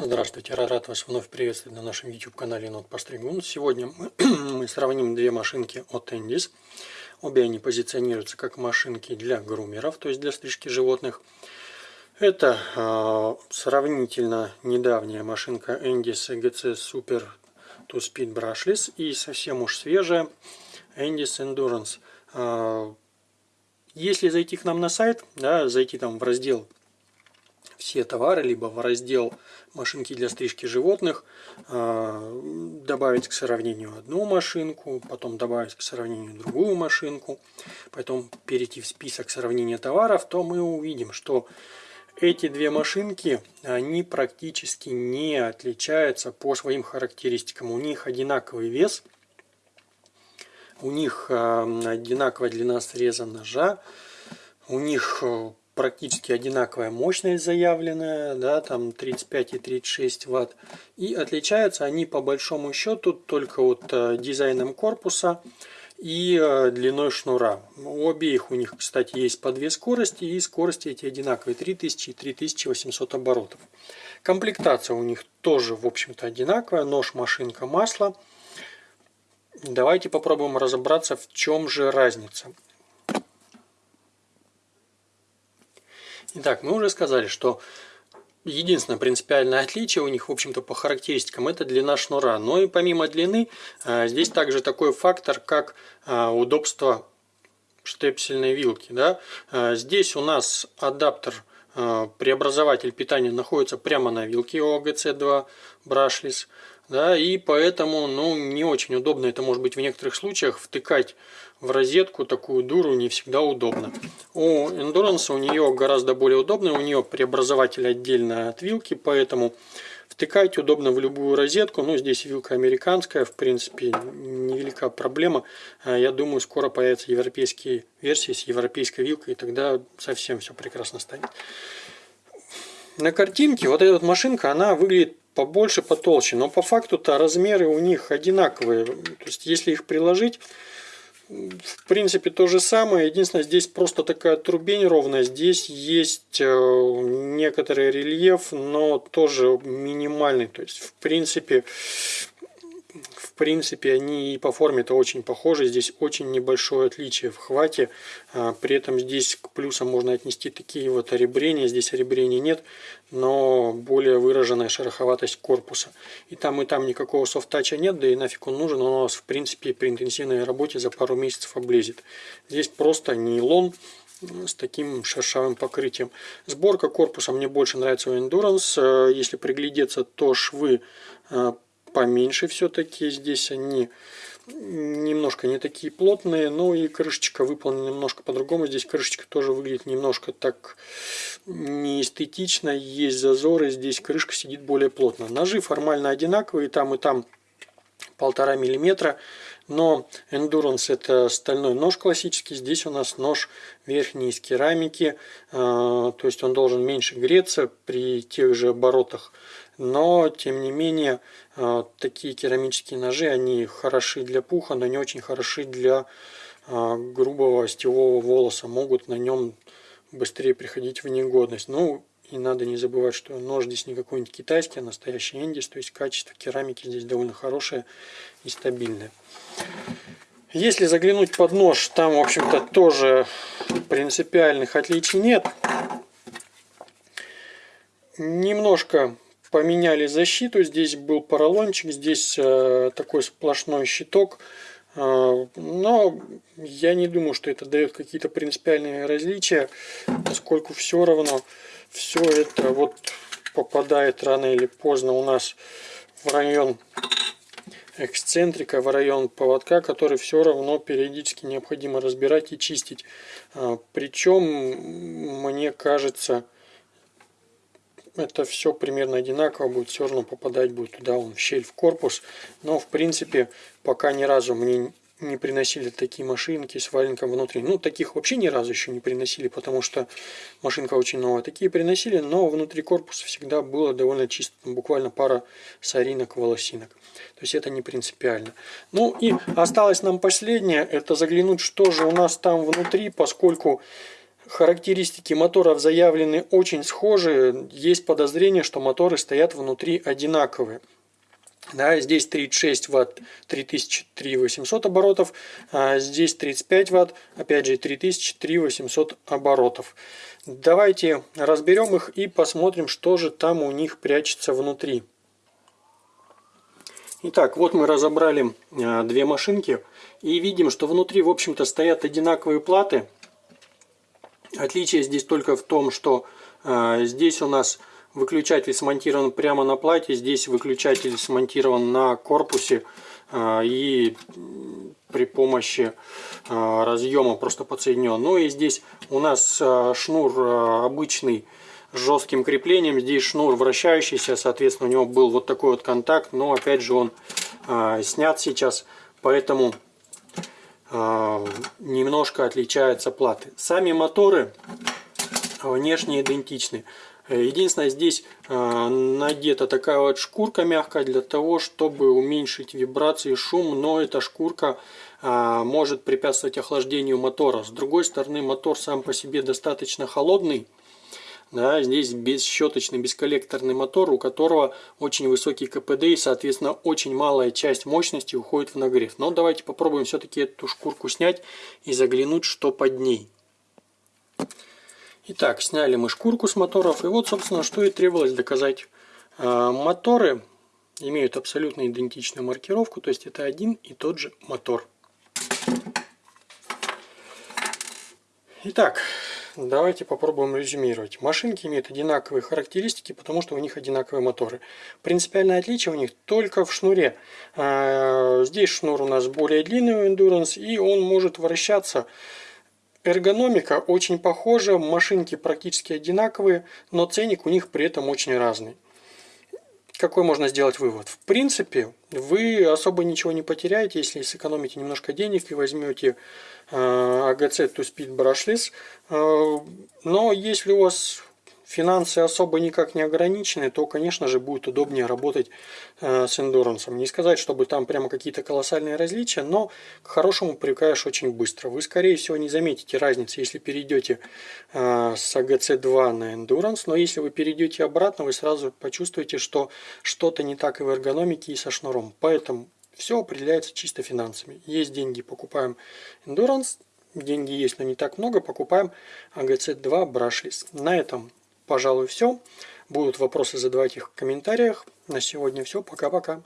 Здравствуйте, рад вас вновь приветствовать на нашем YouTube канале Нот Постригун. Сегодня мы, мы сравним две машинки от Endis. Обе они позиционируются как машинки для грумеров, то есть для стрижки животных. Это э, сравнительно недавняя машинка Endis EGC Super To Speed Brushless и совсем уж свежая Endis Endurance. Э, если зайти к нам на сайт, да, зайти там в раздел все товары, либо в раздел машинки для стрижки животных, а, добавить к сравнению одну машинку, потом добавить к сравнению другую машинку, потом перейти в список сравнения товаров, то мы увидим, что эти две машинки, они практически не отличаются по своим характеристикам. У них одинаковый вес, у них а, одинаковая длина среза ножа, у них э, практически одинаковая мощность заявленная, да, там 35 и 36 ватт. И отличаются они по большому счету только вот э, дизайном корпуса и э, длиной шнура. У обеих у них, кстати, есть по две скорости, и скорости эти одинаковые 3000 и 3800 оборотов. Комплектация у них тоже, в общем-то, одинаковая. Нож, машинка, масло. Давайте попробуем разобраться, в чем же разница. Итак, мы уже сказали, что единственное принципиальное отличие у них, в общем-то, по характеристикам, это длина шнура. Но и помимо длины, а, здесь также такой фактор, как а, удобство штепсельной вилки. Да? А, здесь у нас адаптер преобразователь питания находится прямо на вилке OGC2 Brushless. Да, и поэтому ну, не очень удобно, это может быть в некоторых случаях, втыкать в розетку такую дуру не всегда удобно. У Endurance у нее гораздо более удобно, у нее преобразователь отдельно от вилки, поэтому втыкать удобно в любую розетку. Ну, здесь вилка американская, в принципе, невелика проблема. А, я думаю, скоро появятся европейские версии с европейской вилкой, и тогда совсем все прекрасно станет. На картинке вот эта вот машинка, она выглядит побольше, потолще. Но по факту-то размеры у них одинаковые. То есть, если их приложить, в принципе, то же самое. Единственное, здесь просто такая трубень ровная. Здесь есть э, некоторый рельеф, но тоже минимальный. То есть, в принципе, принципе, они и по форме-то очень похожи. Здесь очень небольшое отличие в хвате. А, при этом здесь к плюсам можно отнести такие вот оребрения. Здесь оребрений нет, но более выраженная шероховатость корпуса. И там, и там никакого софт-тача нет, да и нафиг он нужен. Он у нас, в принципе, при интенсивной работе за пару месяцев облезет. Здесь просто нейлон с таким шершавым покрытием. Сборка корпуса мне больше нравится у Endurance. Если приглядеться, то швы а, поменьше все-таки. Здесь они немножко не такие плотные, но и крышечка выполнена немножко по-другому. Здесь крышечка тоже выглядит немножко так неэстетично, есть зазоры, здесь крышка сидит более плотно. Ножи формально одинаковые, там и там полтора миллиметра, но Endurance это стальной нож классический, здесь у нас нож верхний из керамики, а, то есть он должен меньше греться при тех же оборотах но, тем не менее, э, такие керамические ножи, они хороши для пуха, но не очень хороши для э, грубого остевого волоса. Могут на нем быстрее приходить в негодность. Ну, и надо не забывать, что нож здесь не какой-нибудь китайский, а настоящий эндис. То есть качество керамики здесь довольно хорошее и стабильное. Если заглянуть под нож, там, в общем-то, тоже принципиальных отличий нет. Немножко поменяли защиту. Здесь был поролончик, здесь э, такой сплошной щиток. Э, но я не думаю, что это дает какие-то принципиальные различия, поскольку все равно все это вот попадает рано или поздно у нас в район эксцентрика, в район поводка, который все равно периодически необходимо разбирать и чистить. Э, Причем, мне кажется, это все примерно одинаково будет, все равно попадать будет туда, он в щель в корпус. Но в принципе пока ни разу мне не приносили такие машинки с валенком внутри. Ну, таких вообще ни разу еще не приносили, потому что машинка очень новая. Такие приносили, но внутри корпуса всегда было довольно чисто. Там буквально пара соринок, волосинок. То есть это не принципиально. Ну и осталось нам последнее, это заглянуть, что же у нас там внутри, поскольку характеристики моторов заявлены очень схожие. Есть подозрение, что моторы стоят внутри одинаковые. Да, здесь 36 ватт 3000-3800 оборотов, а здесь 35 ватт, опять же 3000-3800 оборотов. Давайте разберем их и посмотрим, что же там у них прячется внутри. Итак, вот мы разобрали а, две машинки и видим, что внутри, в общем-то, стоят одинаковые платы. Отличие здесь только в том, что э, здесь у нас выключатель смонтирован прямо на плате, здесь выключатель смонтирован на корпусе э, и при помощи э, разъема просто подсоединен. Ну и здесь у нас э, шнур э, обычный с жестким креплением, здесь шнур вращающийся, соответственно у него был вот такой вот контакт, но опять же он э, снят сейчас, поэтому немножко отличаются платы. Сами моторы внешне идентичны. Единственное, здесь а, надета такая вот шкурка мягкая для того, чтобы уменьшить вибрации и шум, но эта шкурка а, может препятствовать охлаждению мотора. С другой стороны, мотор сам по себе достаточно холодный, да, здесь бесщеточный, бесколлекторный мотор, у которого очень высокий КПД и, соответственно, очень малая часть мощности уходит в нагрев. Но давайте попробуем все-таки эту шкурку снять и заглянуть, что под ней. Итак, сняли мы шкурку с моторов. И вот, собственно, что и требовалось доказать. А, моторы имеют абсолютно идентичную маркировку, то есть это один и тот же мотор. Итак, Давайте попробуем резюмировать. Машинки имеют одинаковые характеристики, потому что у них одинаковые моторы. Принципиальное отличие у них только в шнуре. А, здесь шнур у нас более длинный у Endurance, и он может вращаться. Эргономика очень похожа, машинки практически одинаковые, но ценник у них при этом очень разный. Какой можно сделать вывод? В принципе, вы особо ничего не потеряете, если сэкономите немножко денег и возьмете AGC to Speed Brushless. Но если у вас финансы особо никак не ограничены, то, конечно же, будет удобнее работать э, с эндурансом. Не сказать, чтобы там прямо какие-то колоссальные различия, но к хорошему привыкаешь очень быстро. Вы, скорее всего, не заметите разницы, если перейдете э, с AGC2 на эндуранс, но если вы перейдете обратно, вы сразу почувствуете, что что-то не так и в эргономике, и со шнуром. Поэтому все определяется чисто финансами. Есть деньги, покупаем эндуранс, деньги есть, но не так много, покупаем AGC2 Brushless. На этом пожалуй, все. Будут вопросы, задавать их в комментариях. На сегодня все. Пока-пока.